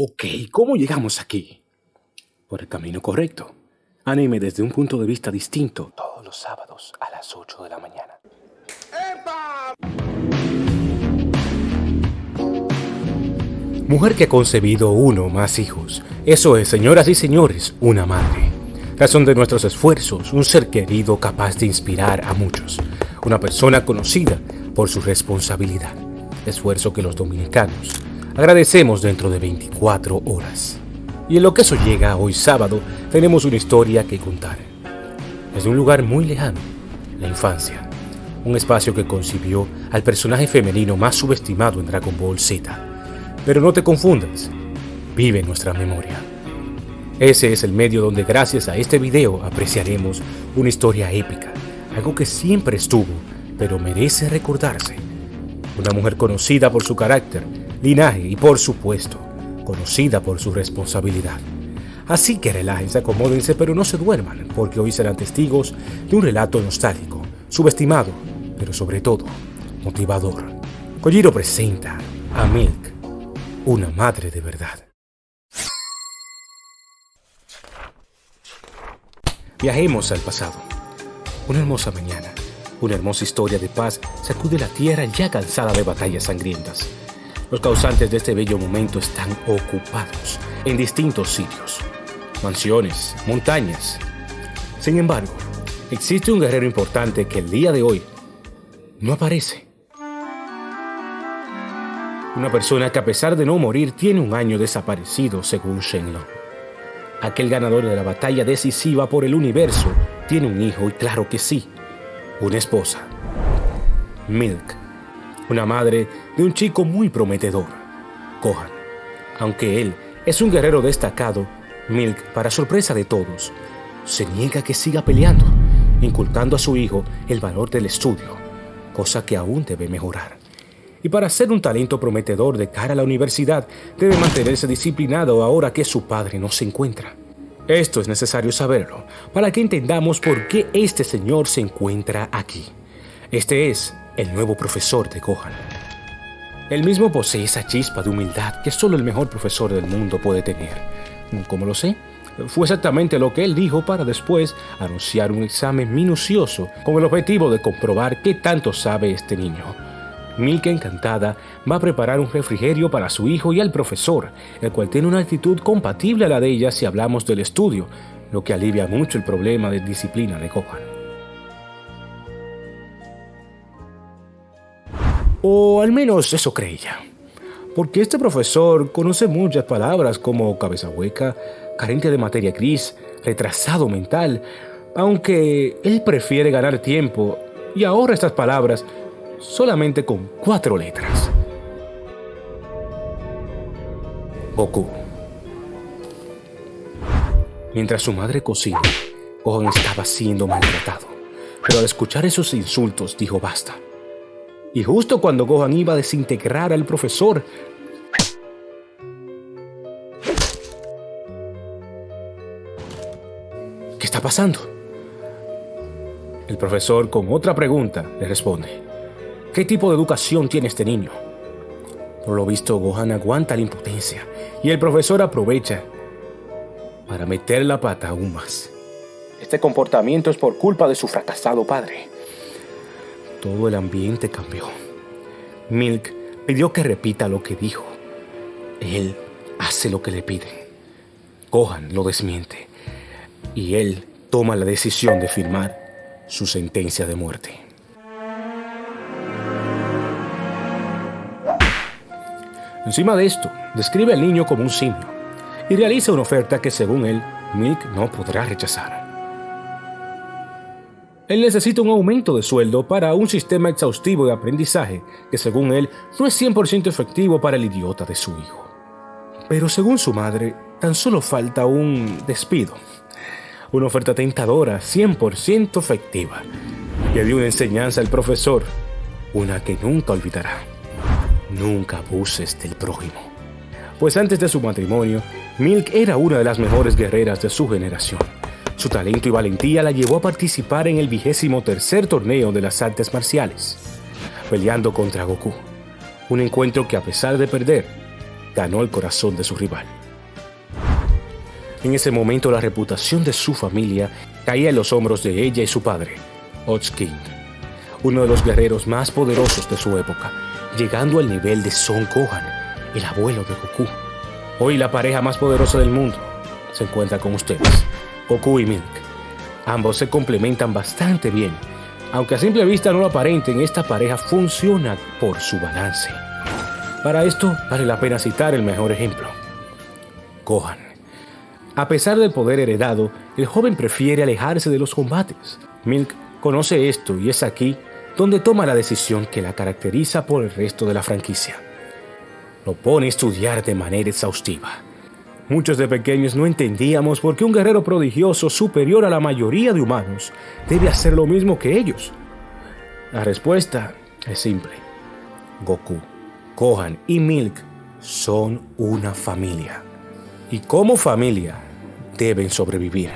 Ok, ¿cómo llegamos aquí? Por el camino correcto. Anime desde un punto de vista distinto todos los sábados a las 8 de la mañana. Mujer que ha concebido uno o más hijos. Eso es, señoras y señores, una madre. Razón de nuestros esfuerzos, un ser querido capaz de inspirar a muchos. Una persona conocida por su responsabilidad. Esfuerzo que los dominicanos agradecemos dentro de 24 horas. Y en lo que eso llega hoy sábado, tenemos una historia que contar. Desde un lugar muy lejano, la infancia. Un espacio que concibió al personaje femenino más subestimado en Dragon Ball Z. Pero no te confundas, vive nuestra memoria. Ese es el medio donde gracias a este video apreciaremos una historia épica, algo que siempre estuvo, pero merece recordarse. Una mujer conocida por su carácter, linaje y por supuesto, conocida por su responsabilidad. Así que relájense, acomódense, pero no se duerman, porque hoy serán testigos de un relato nostálgico, subestimado, pero sobre todo, motivador. Kojiro presenta a Milk, una madre de verdad. Viajemos al pasado. Una hermosa mañana, una hermosa historia de paz sacude la tierra ya cansada de batallas sangrientas. Los causantes de este bello momento están ocupados en distintos sitios, mansiones, montañas. Sin embargo, existe un guerrero importante que el día de hoy no aparece. Una persona que a pesar de no morir tiene un año desaparecido según Shenlong. Aquel ganador de la batalla decisiva por el universo tiene un hijo y claro que sí, una esposa. Milk una madre de un chico muy prometedor, Kohan. Aunque él es un guerrero destacado, Milk, para sorpresa de todos, se niega que siga peleando, inculcando a su hijo el valor del estudio, cosa que aún debe mejorar. Y para ser un talento prometedor de cara a la universidad, debe mantenerse disciplinado ahora que su padre no se encuentra. Esto es necesario saberlo para que entendamos por qué este señor se encuentra aquí. Este es el nuevo profesor de Gohan. Él mismo posee esa chispa de humildad que solo el mejor profesor del mundo puede tener. ¿Cómo lo sé? Fue exactamente lo que él dijo para después anunciar un examen minucioso con el objetivo de comprobar qué tanto sabe este niño. Milka encantada va a preparar un refrigerio para su hijo y al profesor, el cual tiene una actitud compatible a la de ella si hablamos del estudio, lo que alivia mucho el problema de disciplina de Gohan. O al menos eso creía. Porque este profesor conoce muchas palabras como cabeza hueca, carente de materia gris, retrasado mental, aunque él prefiere ganar tiempo y ahorra estas palabras solamente con cuatro letras. Goku. Mientras su madre cocina, Gohan estaba siendo maltratado, pero al escuchar esos insultos dijo basta. Y justo cuando Gohan iba a desintegrar al profesor, ¿Qué está pasando? El profesor, con otra pregunta, le responde, ¿qué tipo de educación tiene este niño? Por lo visto, Gohan aguanta la impotencia y el profesor aprovecha para meter la pata aún más. Este comportamiento es por culpa de su fracasado padre. Todo el ambiente cambió. Milk pidió que repita lo que dijo. Él hace lo que le piden. Gohan lo desmiente y él toma la decisión de firmar su sentencia de muerte. Encima de esto, describe al niño como un simio y realiza una oferta que según él, Milk no podrá rechazar. Él necesita un aumento de sueldo para un sistema exhaustivo de aprendizaje que según él no es 100% efectivo para el idiota de su hijo. Pero según su madre, tan solo falta un despido. Una oferta tentadora, 100% efectiva. Le dio una enseñanza al profesor, una que nunca olvidará. Nunca abuses del prójimo. Pues antes de su matrimonio, Milk era una de las mejores guerreras de su generación su talento y valentía la llevó a participar en el vigésimo tercer torneo de las artes marciales, peleando contra Goku. Un encuentro que a pesar de perder, ganó el corazón de su rival. En ese momento la reputación de su familia caía en los hombros de ella y su padre, Ox King, uno de los guerreros más poderosos de su época, llegando al nivel de Son Gohan, el abuelo de Goku. Hoy la pareja más poderosa del mundo se encuentra con ustedes, Goku y Milk. Ambos se complementan bastante bien, aunque a simple vista no lo aparenten, esta pareja funciona por su balance. Para esto vale la pena citar el mejor ejemplo, Gohan. A pesar del poder heredado, el joven prefiere alejarse de los combates. Milk conoce esto y es aquí donde toma la decisión que la caracteriza por el resto de la franquicia. Lo pone a estudiar de manera exhaustiva. Muchos de pequeños no entendíamos por qué un guerrero prodigioso superior a la mayoría de humanos debe hacer lo mismo que ellos. La respuesta es simple. Goku, Gohan y Milk son una familia. Y como familia, deben sobrevivir.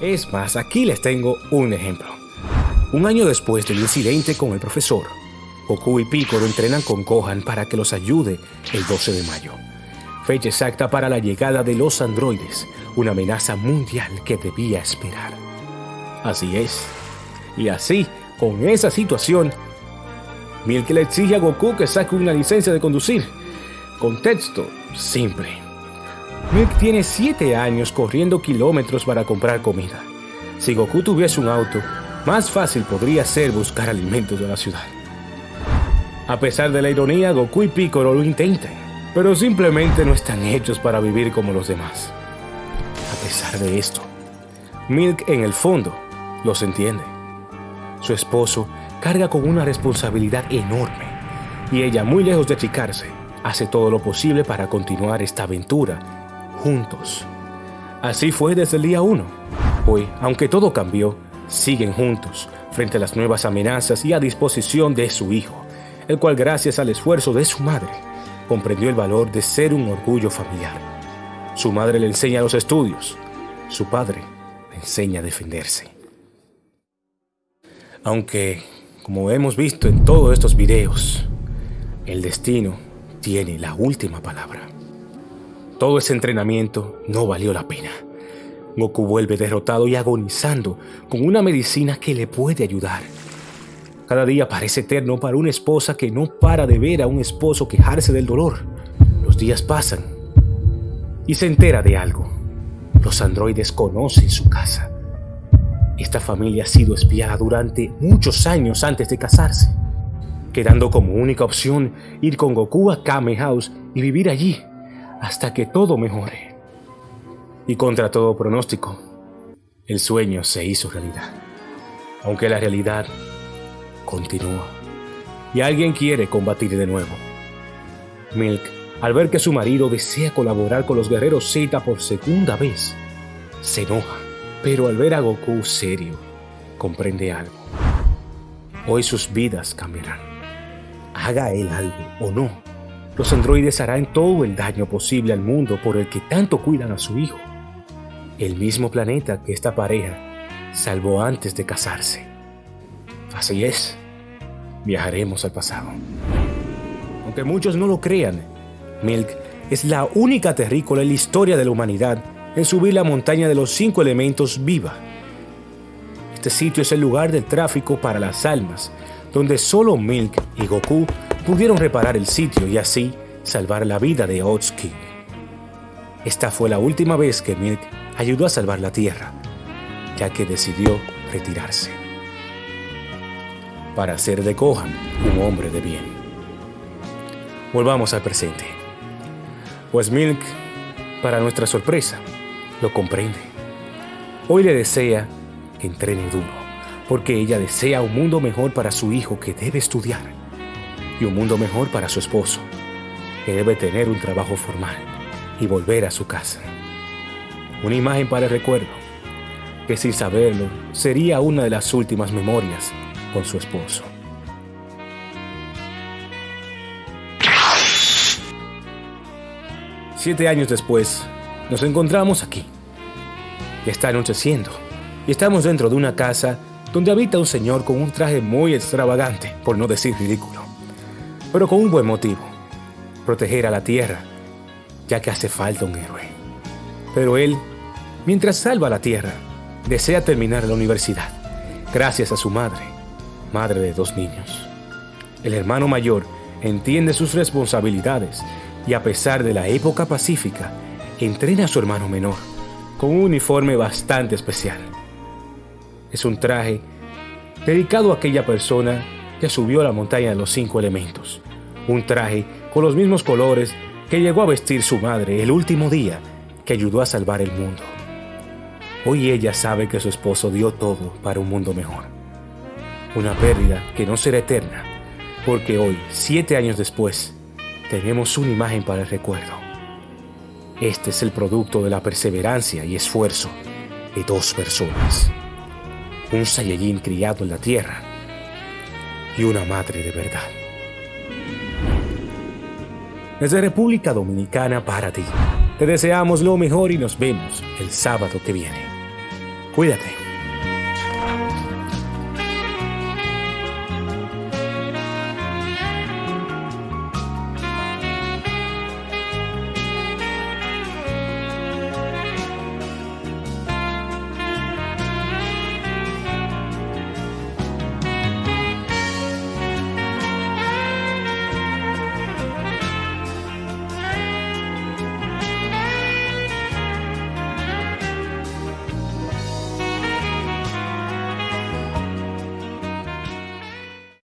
Es más, aquí les tengo un ejemplo. Un año después del incidente con el profesor, Goku y Piccolo entrenan con Gohan para que los ayude el 12 de mayo. Fecha exacta para la llegada de los androides, una amenaza mundial que debía esperar. Así es. Y así, con esa situación, Milk le exige a Goku que saque una licencia de conducir. Contexto simple. Milk tiene 7 años corriendo kilómetros para comprar comida. Si Goku tuviese un auto, más fácil podría ser buscar alimentos de la ciudad. A pesar de la ironía, Goku y Piccolo lo intentan, pero simplemente no están hechos para vivir como los demás. A pesar de esto, Milk en el fondo los entiende. Su esposo carga con una responsabilidad enorme y ella, muy lejos de achicarse, hace todo lo posible para continuar esta aventura juntos. Así fue desde el día uno. Hoy, aunque todo cambió, siguen juntos frente a las nuevas amenazas y a disposición de su hijo, el cual gracias al esfuerzo de su madre comprendió el valor de ser un orgullo familiar. Su madre le enseña los estudios, su padre le enseña a defenderse. Aunque, como hemos visto en todos estos videos, el destino tiene la última palabra. Todo ese entrenamiento no valió la pena. Goku vuelve derrotado y agonizando con una medicina que le puede ayudar. Cada día parece eterno para una esposa que no para de ver a un esposo quejarse del dolor. Los días pasan y se entera de algo. Los androides conocen su casa. Esta familia ha sido espiada durante muchos años antes de casarse, quedando como única opción ir con Goku a Kame House y vivir allí hasta que todo mejore. Y contra todo pronóstico, el sueño se hizo realidad. Aunque la realidad continúa. Y alguien quiere combatir de nuevo. Milk, al ver que su marido desea colaborar con los guerreros Z por segunda vez, se enoja. Pero al ver a Goku serio, comprende algo. Hoy sus vidas cambiarán. Haga él algo o no los androides harán todo el daño posible al mundo por el que tanto cuidan a su hijo, el mismo planeta que esta pareja salvó antes de casarse. Así es, viajaremos al pasado. Aunque muchos no lo crean, Milk es la única terrícola en la historia de la humanidad en subir la montaña de los cinco elementos viva. Este sitio es el lugar del tráfico para las almas, donde solo Milk y Goku pudieron reparar el sitio y así salvar la vida de Oats King. Esta fue la última vez que Milk ayudó a salvar la Tierra, ya que decidió retirarse. Para hacer de Gohan un hombre de bien. Volvamos al presente. Pues Milk, para nuestra sorpresa, lo comprende. Hoy le desea que entrene duro, porque ella desea un mundo mejor para su hijo que debe estudiar y un mundo mejor para su esposo, que debe tener un trabajo formal y volver a su casa. Una imagen para el recuerdo, que sin saberlo sería una de las últimas memorias con su esposo. Siete años después, nos encontramos aquí. está anocheciendo y estamos dentro de una casa donde habita un señor con un traje muy extravagante, por no decir ridículo pero con un buen motivo. proteger a la Tierra, ya que hace falta un héroe. Pero él, mientras salva la Tierra, desea terminar la universidad, gracias a su madre, madre de dos niños. El hermano mayor entiende sus responsabilidades y a pesar de la época pacífica, entrena a su hermano menor con un uniforme bastante especial. Es un traje dedicado a aquella persona que subió a la montaña de los cinco elementos. Un traje con los mismos colores que llegó a vestir su madre el último día que ayudó a salvar el mundo. Hoy ella sabe que su esposo dio todo para un mundo mejor. Una pérdida que no será eterna, porque hoy, siete años después, tenemos una imagen para el recuerdo. Este es el producto de la perseverancia y esfuerzo de dos personas. Un Saiyajin criado en la tierra y una madre de verdad. Desde República Dominicana para ti. Te deseamos lo mejor y nos vemos el sábado que viene. Cuídate.